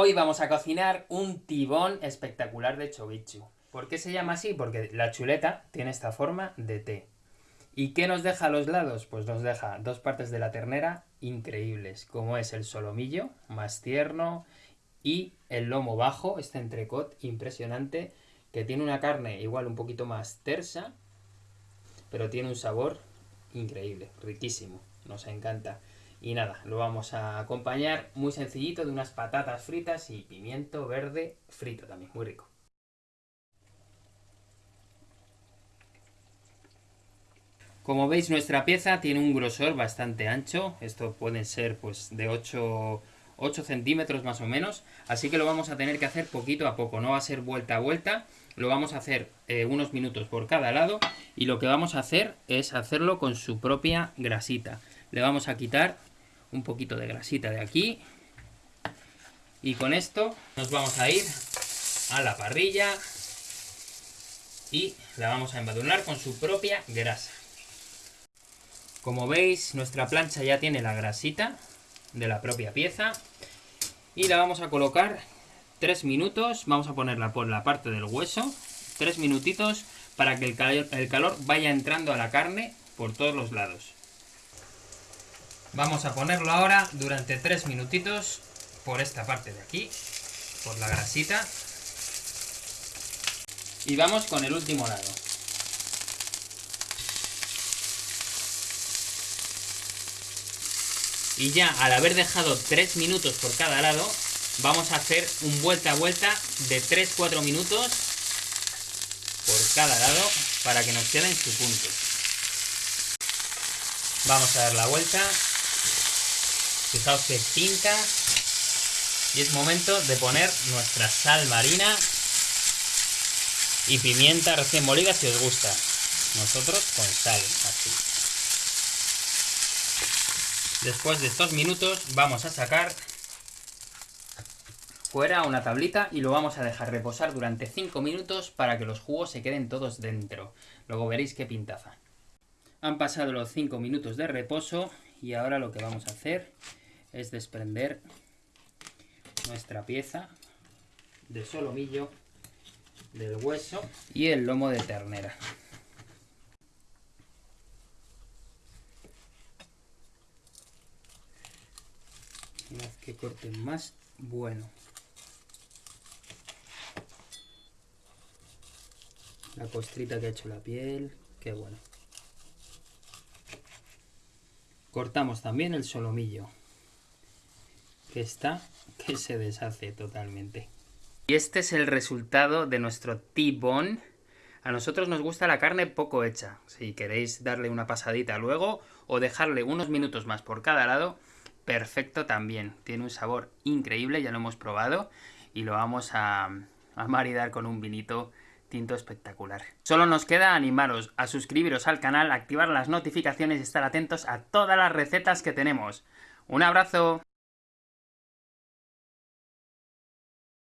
Hoy vamos a cocinar un tibón espectacular de chovichu. ¿Por qué se llama así? Porque la chuleta tiene esta forma de T. ¿Y qué nos deja a los lados? Pues nos deja dos partes de la ternera increíbles, como es el solomillo, más tierno, y el lomo bajo, este entrecot impresionante, que tiene una carne igual un poquito más tersa, pero tiene un sabor increíble, riquísimo, nos encanta. Y nada, lo vamos a acompañar muy sencillito de unas patatas fritas y pimiento verde frito también, muy rico. Como veis nuestra pieza tiene un grosor bastante ancho, esto puede ser pues de 8, 8 centímetros más o menos, así que lo vamos a tener que hacer poquito a poco, no va a ser vuelta a vuelta, lo vamos a hacer eh, unos minutos por cada lado. Y lo que vamos a hacer es hacerlo con su propia grasita. Le vamos a quitar un poquito de grasita de aquí. Y con esto nos vamos a ir a la parrilla y la vamos a embadurnar con su propia grasa. Como veis, nuestra plancha ya tiene la grasita de la propia pieza y la vamos a colocar 3 minutos, vamos a ponerla por la parte del hueso, 3 minutitos para que el el calor vaya entrando a la carne por todos los lados. Vamos a ponerlo ahora durante 3 minutitos por esta parte de aquí, por la grasita. Y vamos con el último lado. Y ya al haber dejado 3 minutos por cada lado, vamos a hacer un vuelta a vuelta de 3-4 minutos por cada lado para que nos quede en su punto. Vamos a dar la vuelta Fijaos que pinta. Y es momento de poner nuestra sal marina y pimienta recién molida si os gusta. Nosotros con sal, así. Después de estos minutos vamos a sacar fuera una tablita y lo vamos a dejar reposar durante 5 minutos para que los jugos se queden todos dentro. Luego veréis qué pintaza. Han pasado los 5 minutos de reposo y ahora lo que vamos a hacer es desprender nuestra pieza de solomillo del hueso y el lomo de ternera. Una que corte más, bueno. La costrita que ha hecho la piel, qué bueno. Cortamos también el solomillo que está que se deshace totalmente. Y este es el resultado de nuestro T-bone. A nosotros nos gusta la carne poco hecha. Si queréis darle una pasadita luego o dejarle unos minutos más por cada lado, perfecto también. Tiene un sabor increíble, ya lo hemos probado y lo vamos a, a maridar con un vinito tinto espectacular. Solo nos queda animaros a suscribiros al canal, activar las notificaciones y estar atentos a todas las recetas que tenemos. ¡Un abrazo!